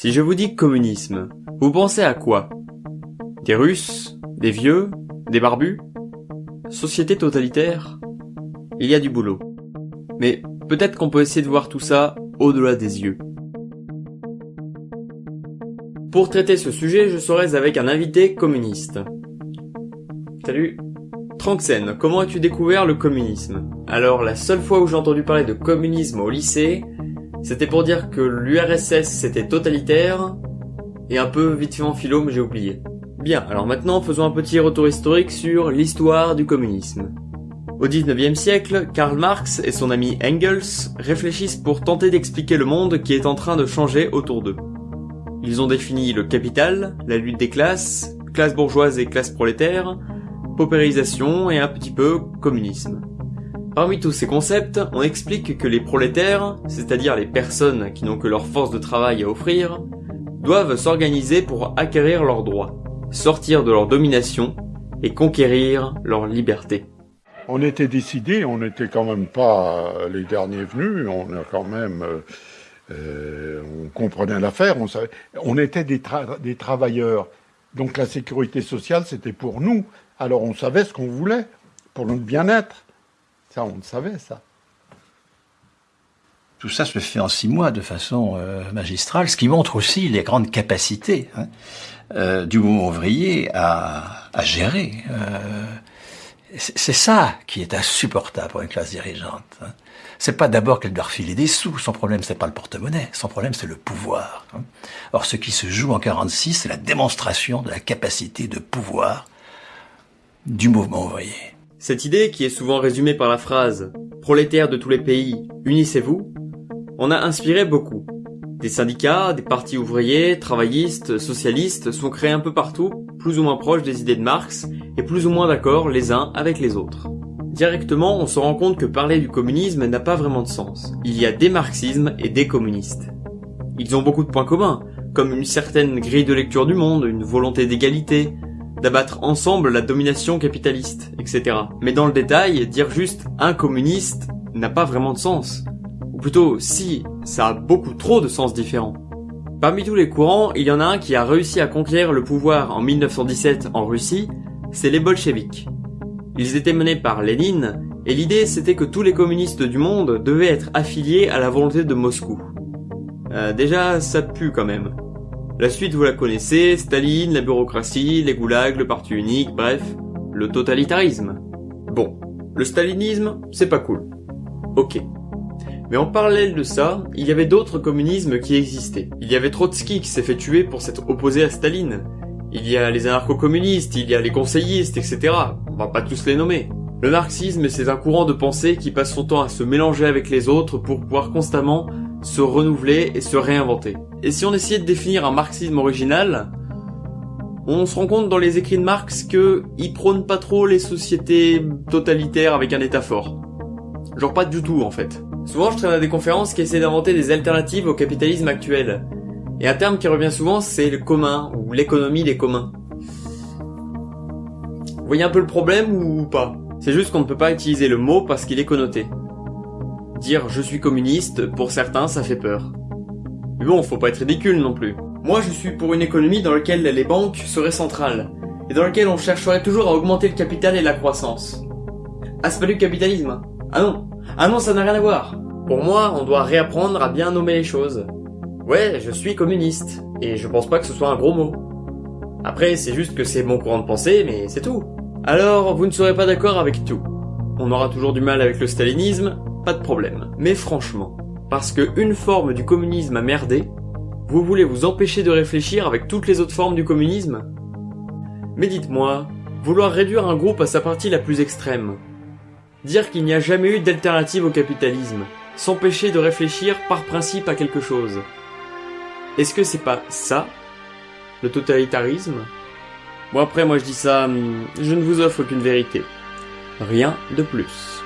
Si je vous dis communisme, vous pensez à quoi? Des Russes Des vieux Des barbus? Société totalitaire? Il y a du boulot. Mais peut-être qu'on peut essayer de voir tout ça au-delà des yeux. Pour traiter ce sujet, je serai avec un invité communiste. Salut Tranxen, comment as-tu découvert le communisme? Alors, la seule fois où j'ai entendu parler de communisme au lycée, c'était pour dire que l'URSS c'était totalitaire, et un peu vite fait en philo mais j'ai oublié. Bien, alors maintenant faisons un petit retour historique sur l'histoire du communisme. Au 19e siècle, Karl Marx et son ami Engels réfléchissent pour tenter d'expliquer le monde qui est en train de changer autour d'eux. Ils ont défini le capital, la lutte des classes, classe bourgeoise et classe prolétaire, paupérisation et un petit peu communisme. Parmi tous ces concepts, on explique que les prolétaires, c'est-à-dire les personnes qui n'ont que leur force de travail à offrir, doivent s'organiser pour acquérir leurs droits, sortir de leur domination et conquérir leur liberté. On était décidés, on n'était quand même pas les derniers venus, on a quand même, euh, euh, on comprenait l'affaire, on savait, on était des travailleurs, donc la sécurité sociale c'était pour nous, alors on savait ce qu'on voulait pour notre bien-être. On le savait, ça. Tout ça se fait en six mois de façon euh, magistrale, ce qui montre aussi les grandes capacités hein, euh, du mouvement ouvrier à, à gérer. Euh, c'est ça qui est insupportable pour une classe dirigeante. Hein. C'est pas d'abord qu'elle doit refiler des sous. Son problème, c'est pas le porte-monnaie. Son problème, c'est le pouvoir. Hein. Or, ce qui se joue en 46, c'est la démonstration de la capacité de pouvoir du mouvement ouvrier. Cette idée, qui est souvent résumée par la phrase « prolétaires de tous les pays, unissez-vous », en a inspiré beaucoup. Des syndicats, des partis ouvriers, travaillistes, socialistes sont créés un peu partout, plus ou moins proches des idées de Marx, et plus ou moins d'accord les uns avec les autres. Directement, on se rend compte que parler du communisme n'a pas vraiment de sens. Il y a des marxismes et des communistes. Ils ont beaucoup de points communs, comme une certaine grille de lecture du monde, une volonté d'égalité, d'abattre ensemble la domination capitaliste, etc. Mais dans le détail, dire juste un communiste n'a pas vraiment de sens. Ou plutôt, si, ça a beaucoup trop de sens différents. Parmi tous les courants, il y en a un qui a réussi à conquérir le pouvoir en 1917 en Russie, c'est les bolcheviks. Ils étaient menés par Lénine, et l'idée c'était que tous les communistes du monde devaient être affiliés à la volonté de Moscou. Euh, déjà, ça pue quand même. La suite vous la connaissez, Staline, la bureaucratie, les goulags, le parti unique, bref, le totalitarisme. Bon, le stalinisme, c'est pas cool. Ok. Mais en parallèle de ça, il y avait d'autres communismes qui existaient. Il y avait Trotsky qui s'est fait tuer pour s'être opposé à Staline. Il y a les anarcho-communistes, il y a les conseillistes, etc. On va pas tous les nommer. Le marxisme, c'est un courant de pensée qui passe son temps à se mélanger avec les autres pour pouvoir constamment se renouveler et se réinventer. Et si on essayait de définir un marxisme original, on se rend compte dans les écrits de Marx que il prône pas trop les sociétés totalitaires avec un état fort. Genre pas du tout en fait. Souvent je traîne à des conférences qui essaient d'inventer des alternatives au capitalisme actuel. Et un terme qui revient souvent c'est le commun, ou l'économie des communs. Vous voyez un peu le problème ou pas? C'est juste qu'on ne peut pas utiliser le mot parce qu'il est connoté. Dire je suis communiste, pour certains, ça fait peur. Mais bon, faut pas être ridicule non plus. Moi, je suis pour une économie dans laquelle les banques seraient centrales, et dans laquelle on chercherait toujours à augmenter le capital et la croissance. Ah, c'est pas du capitalisme Ah non Ah non, ça n'a rien à voir Pour moi, on doit réapprendre à bien nommer les choses. Ouais, je suis communiste, et je pense pas que ce soit un gros mot. Après, c'est juste que c'est mon courant de pensée, mais c'est tout. Alors, vous ne serez pas d'accord avec tout. On aura toujours du mal avec le stalinisme, pas de problème. Mais franchement, parce que une forme du communisme a merdé, vous voulez vous empêcher de réfléchir avec toutes les autres formes du communisme? Mais dites-moi, vouloir réduire un groupe à sa partie la plus extrême, dire qu'il n'y a jamais eu d'alternative au capitalisme, s'empêcher de réfléchir par principe à quelque chose, est-ce que c'est pas ça, le totalitarisme? Bon après moi je dis ça, hum, je ne vous offre qu'une vérité. Rien de plus.